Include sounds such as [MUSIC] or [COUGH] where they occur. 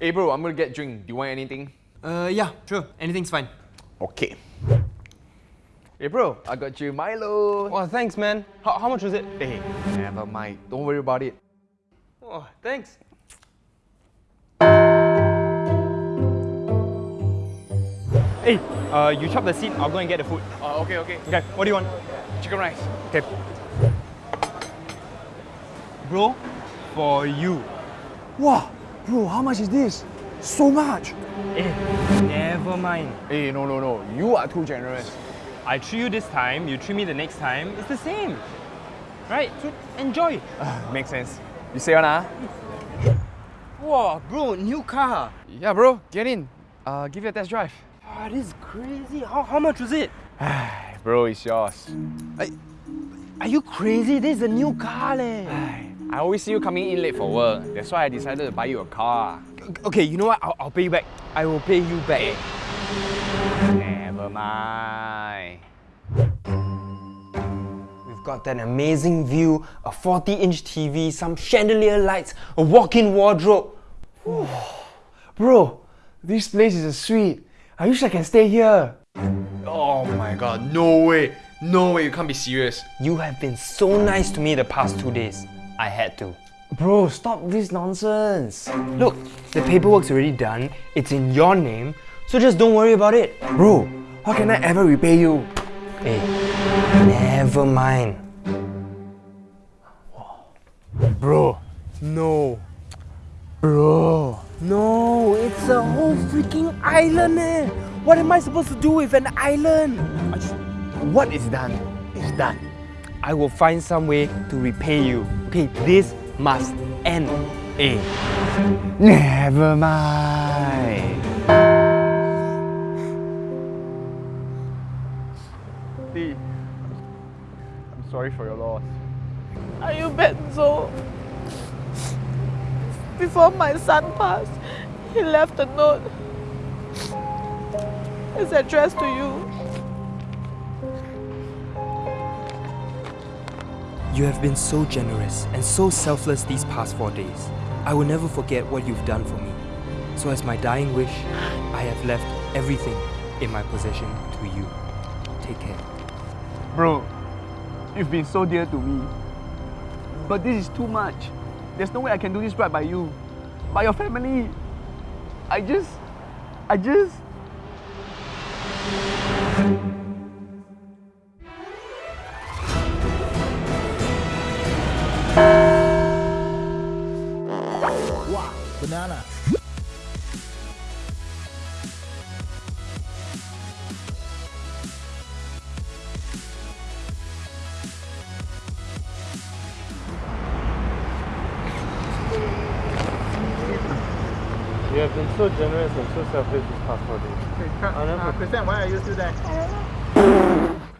Hey bro, I'm gonna get drink. Do you want anything? Uh, yeah, sure. Anything's fine. Okay. Hey bro, I got you Milo. Oh, thanks, man. How, how much was it? Hey, never mind. Don't worry about it. Oh, thanks. Hey, uh, you chop the seat. I'll go and get the food. Uh, okay, okay. Okay, what do you want? Chicken rice. Okay. Bro, for you. Wow, bro, how much is this? So much. Eh, never mind. Hey, no, no, no. You are too generous. I treat you this time, you treat me the next time. It's the same. Right? So enjoy. Makes sense. You say one, ah? Wow, bro, new car. Yeah, bro. Get in. Uh, give you a test drive. Ah, this is crazy. How, how much was it? [SIGHS] bro, it's yours. Are you crazy? This is a new car, leh. I always see you coming in late for work. That's why I decided to buy you a car. Okay, you know what? I'll, I'll pay you back. I will pay you back. Never mind. We've got that amazing view, a 40-inch TV, some chandelier lights, a walk-in wardrobe. Bro, this place is a suite. I wish I can stay here. Oh my god, no way. No way, you can't be serious. You have been so nice to me the past two days. I had to. Bro, stop this nonsense. Look, the paperwork's already done. It's in your name, so just don't worry about it. Bro, how can I ever repay you? Hey, never mind. Bro, no. Bro. No, it's a whole freaking island eh. What am I supposed to do with an island? What is done is done. I will find some way to repay you. Okay, this must end. Eh. Never mind. Lee, I'm sorry for your loss. Are you Benzo? Before my son passed, he left a note. It's addressed to you. You have been so generous and so selfless these past four days. I will never forget what you've done for me. So, as my dying wish, I have left everything in my possession to you. Take care. Bro, you've been so dear to me. But this is too much. There's no way I can do this right by you. By your family. I just. I just. Banana. You have been so generous and so selfless this past four days. Uh, Christian, why are you still there?